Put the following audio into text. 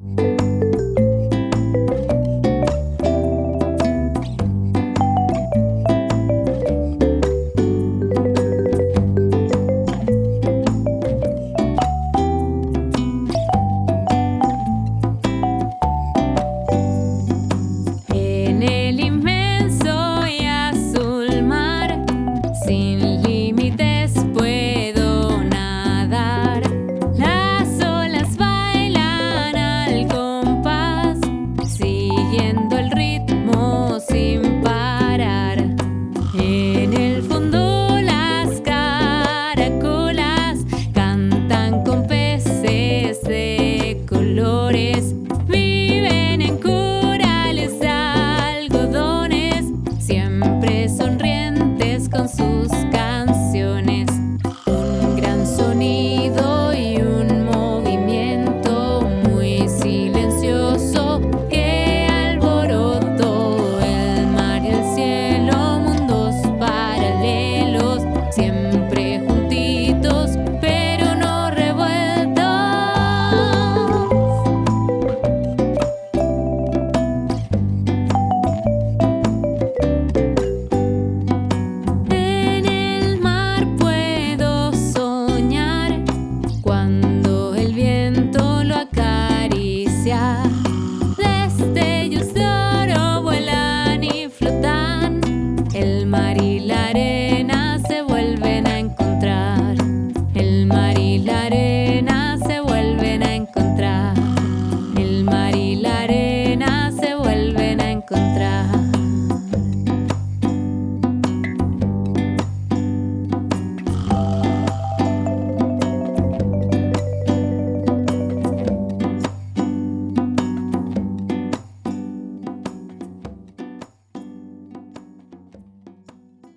En